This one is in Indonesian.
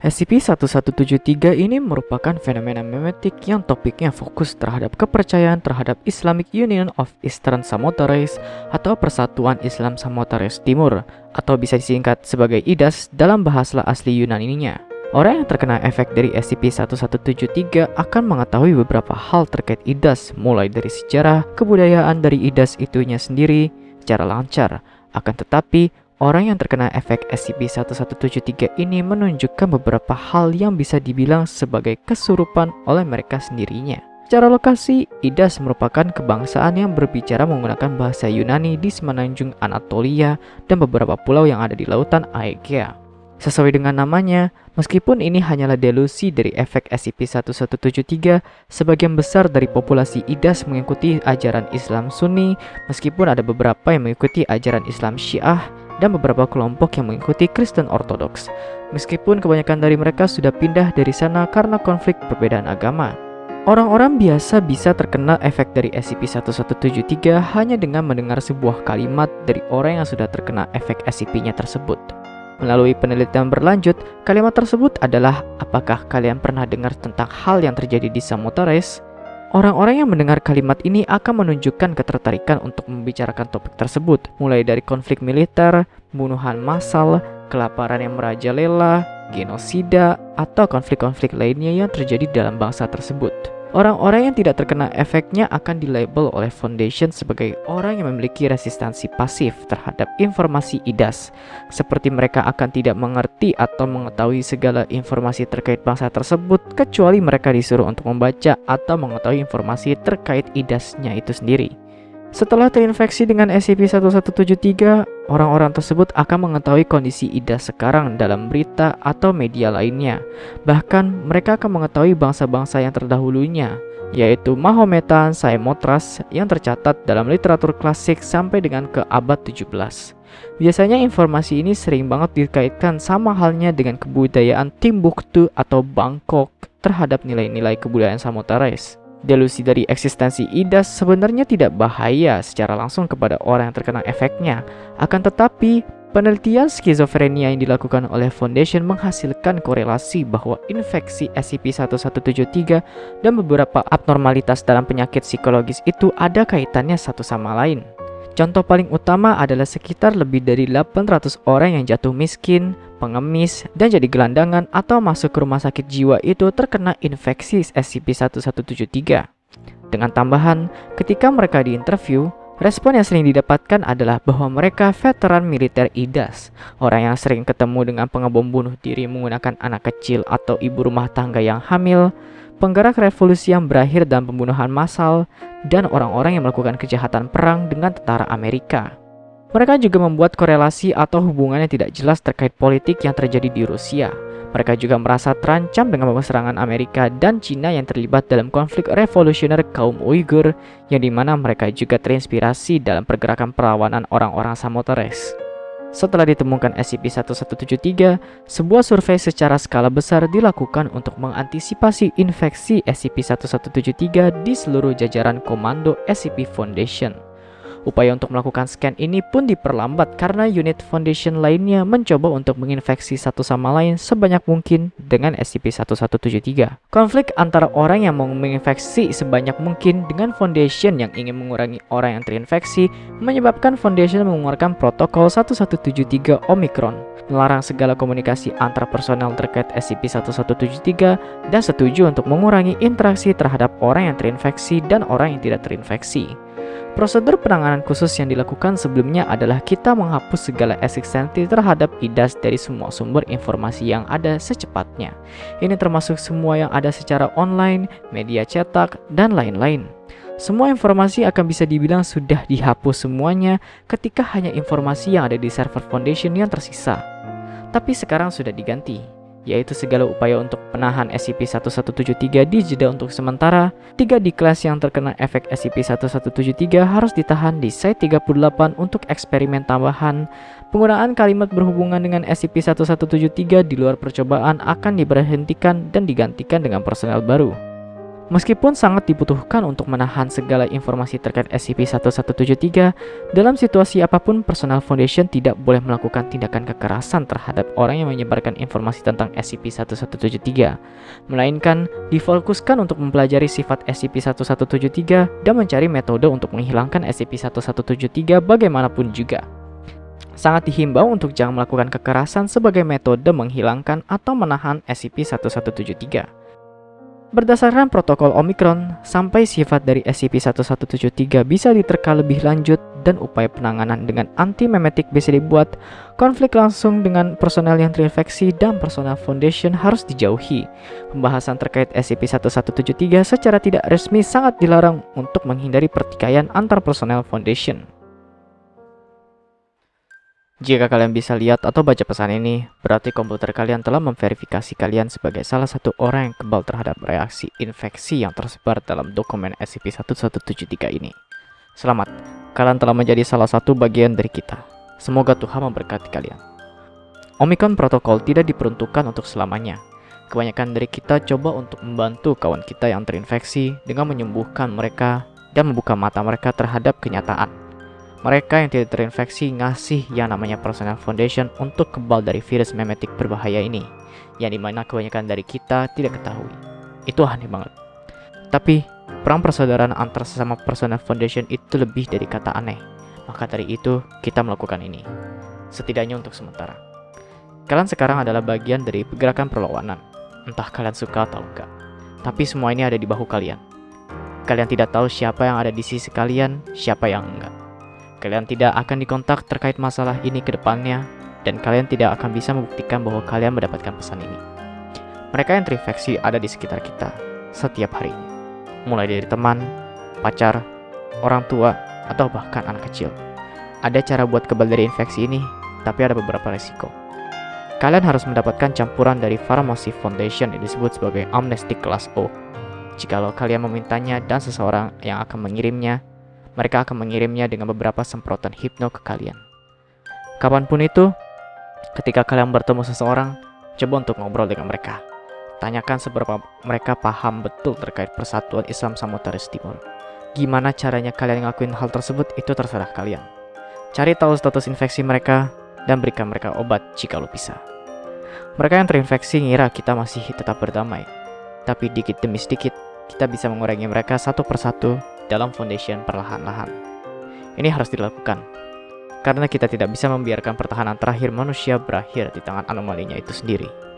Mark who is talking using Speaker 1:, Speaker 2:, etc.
Speaker 1: SCP-1173 ini merupakan fenomena memetik yang topiknya fokus terhadap kepercayaan terhadap Islamic Union of Eastern Samothrace atau Persatuan Islam Samothrace Timur atau bisa disingkat sebagai IDAS dalam bahasa asli Yunani-nya. Orang yang terkena efek dari SCP-1173 akan mengetahui beberapa hal terkait IDAS mulai dari sejarah, kebudayaan dari IDAS itunya sendiri secara lancar. Akan tetapi, Orang yang terkena efek SCP-1173 ini menunjukkan beberapa hal yang bisa dibilang sebagai kesurupan oleh mereka sendirinya. Secara lokasi, Idas merupakan kebangsaan yang berbicara menggunakan bahasa Yunani di semenanjung Anatolia dan beberapa pulau yang ada di lautan Aegea. Sesuai dengan namanya, meskipun ini hanyalah delusi dari efek SCP-1173, sebagian besar dari populasi Idas mengikuti ajaran Islam Sunni, meskipun ada beberapa yang mengikuti ajaran Islam Syiah, dan beberapa kelompok yang mengikuti Kristen Ortodoks, meskipun kebanyakan dari mereka sudah pindah dari sana karena konflik perbedaan agama. Orang-orang biasa bisa terkena efek dari SCP-1173 hanya dengan mendengar sebuah kalimat dari orang yang sudah terkena efek SCP-nya tersebut. Melalui penelitian berlanjut, kalimat tersebut adalah apakah kalian pernah dengar tentang hal yang terjadi di Samothrace? Orang-orang yang mendengar kalimat ini akan menunjukkan ketertarikan untuk membicarakan topik tersebut, mulai dari konflik militer, pembunuhan massal, kelaparan yang merajalela, genosida, atau konflik-konflik lainnya yang terjadi dalam bangsa tersebut. Orang-orang yang tidak terkena efeknya akan dilabel oleh Foundation sebagai orang yang memiliki resistansi pasif terhadap informasi IDAS, seperti mereka akan tidak mengerti atau mengetahui segala informasi terkait bangsa tersebut kecuali mereka disuruh untuk membaca atau mengetahui informasi terkait IDAS-nya itu sendiri. Setelah terinfeksi dengan SCP-1173, orang-orang tersebut akan mengetahui kondisi Ida sekarang dalam berita atau media lainnya. Bahkan, mereka akan mengetahui bangsa-bangsa yang terdahulunya, yaitu Mahometan, Saimotras yang tercatat dalam literatur klasik sampai dengan ke abad 17. Biasanya informasi ini sering banget dikaitkan sama halnya dengan kebudayaan Timbuktu atau Bangkok terhadap nilai-nilai kebudayaan Samothrace. Delusi dari eksistensi IDAS sebenarnya tidak bahaya secara langsung kepada orang yang terkena efeknya. Akan tetapi, penelitian skizofrenia yang dilakukan oleh Foundation menghasilkan korelasi bahwa infeksi SCP-1173 dan beberapa abnormalitas dalam penyakit psikologis itu ada kaitannya satu sama lain. Contoh paling utama adalah sekitar lebih dari 800 orang yang jatuh miskin, pengemis, dan jadi gelandangan atau masuk ke rumah sakit jiwa itu terkena infeksi SCP-1173. Dengan tambahan, ketika mereka diinterview, respon yang sering didapatkan adalah bahwa mereka veteran militer IDAS, orang yang sering ketemu dengan pengebom bunuh diri menggunakan anak kecil atau ibu rumah tangga yang hamil, penggerak revolusi yang berakhir dalam pembunuhan massal, dan orang-orang yang melakukan kejahatan perang dengan tentara Amerika. Mereka juga membuat korelasi atau hubungan yang tidak jelas terkait politik yang terjadi di Rusia. Mereka juga merasa terancam dengan serangan Amerika dan Cina yang terlibat dalam konflik revolusioner kaum Uighur, yang di mana mereka juga terinspirasi dalam pergerakan perlawanan orang-orang Samothrace. Setelah ditemukan SCP-1173, sebuah survei secara skala besar dilakukan untuk mengantisipasi infeksi SCP-1173 di seluruh jajaran komando SCP Foundation. Upaya untuk melakukan scan ini pun diperlambat karena unit foundation lainnya mencoba untuk menginfeksi satu sama lain sebanyak mungkin dengan SCP-1173. Konflik antara orang yang mau menginfeksi sebanyak mungkin dengan foundation yang ingin mengurangi orang yang terinfeksi menyebabkan foundation mengeluarkan protokol 1173 Omicron melarang segala komunikasi antar personel terkait SCP-1173 dan setuju untuk mengurangi interaksi terhadap orang yang terinfeksi dan orang yang tidak terinfeksi. Prosedur penanganan khusus yang dilakukan sebelumnya adalah kita menghapus segala eksistensi terhadap IDAS dari semua sumber informasi yang ada secepatnya. Ini termasuk semua yang ada secara online, media cetak, dan lain-lain. Semua informasi akan bisa dibilang sudah dihapus semuanya ketika hanya informasi yang ada di server Foundation yang tersisa. Tapi sekarang sudah diganti yaitu segala upaya untuk penahan SCP-1173 di jeda untuk sementara, tiga di kelas yang terkena efek SCP-1173 harus ditahan di Site-38 untuk eksperimen tambahan. Penggunaan kalimat berhubungan dengan SCP-1173 di luar percobaan akan diberhentikan dan digantikan dengan personel baru. Meskipun sangat dibutuhkan untuk menahan segala informasi terkait SCP-1173, dalam situasi apa pun personal Foundation tidak boleh melakukan tindakan kekerasan terhadap orang yang menyebarkan informasi tentang SCP-1173, melainkan difokuskan untuk mempelajari sifat SCP-1173 dan mencari metode untuk menghilangkan SCP-1173 bagaimanapun juga. Sangat dihimbau untuk jangan melakukan kekerasan sebagai metode menghilangkan atau menahan SCP-1173. Berdasarkan protokol Omicron, sampai sifat dari SCP-1173 bisa diterka lebih lanjut dan upaya penanganan dengan anti-memetik bisa dibuat, konflik langsung dengan personel yang terinfeksi dan personel Foundation harus dijauhi. Pembahasan terkait SCP-1173 secara tidak resmi sangat dilarang untuk menghindari pertikaian antar personel Foundation. Jika kalian bisa lihat atau baca pesan ini, berarti komputer kalian telah memverifikasi kalian sebagai salah satu orang yang kebal terhadap reaksi infeksi yang tersebar dalam dokumen SCP-1173 ini. Selamat, kalian telah menjadi salah satu bagian dari kita. Semoga Tuhan memberkati kalian. Omicron Protocol tidak diperuntukkan untuk selamanya. Kebanyakan dari kita coba untuk membantu kawan kita yang terinfeksi dengan menyembuhkan mereka dan membuka mata mereka terhadap kenyataan mereka yang tidak terinfeksi ngasih yang namanya personal foundation untuk kebal dari virus memetik berbahaya ini, yang di mana kebanyakan dari kita tidak ketahui. Itu aneh banget. Tapi, perang persaudaraan antar sesama personal foundation itu lebih dari kata aneh. Maka dari itu, kita melakukan ini. Setidaknya untuk sementara. Kalian sekarang adalah bagian dari pergerakan perlawanan. Entah kalian suka atau enggak. Tapi semua ini ada di bahu kalian. Kalian tidak tahu siapa yang ada di sisi kalian, siapa yang enggak. Kalian tidak akan dikontak terkait masalah ini ke depannya, dan kalian tidak akan bisa membuktikan bahwa kalian mendapatkan pesan ini. Mereka yang terinfeksi ada di sekitar kita setiap hari, mulai dari teman, pacar, orang tua, atau bahkan anak kecil. Ada cara buat kebal dari infeksi ini, tapi ada beberapa resiko. Kalian harus mendapatkan campuran dari Pharmacy Foundation yang disebut sebagai Amnesty Class O. Jikalau kalian memintanya dan seseorang yang akan mengirimnya mereka akan mengirimnya dengan beberapa semprotan hipno ke kalian. Kapan pun itu, ketika kalian bertemu seseorang, coba untuk ngobrol dengan mereka. Tanyakan seberapa mereka paham betul terkait persatuan Islam Samutaris Timur. Gimana caranya kalian ngelakuin hal tersebut itu terserah kalian. Cari tahu status infeksi mereka dan berikan mereka obat jika lo bisa. Mereka yang terinfeksi ngira kita masih tetap berdamai. Tapi dikit demi sedikit, kita bisa mengurangi mereka satu persatu dalam foundation perlahan-lahan. Ini harus dilakukan, karena kita tidak bisa membiarkan pertahanan terakhir manusia berakhir di tangan anomalinya itu sendiri.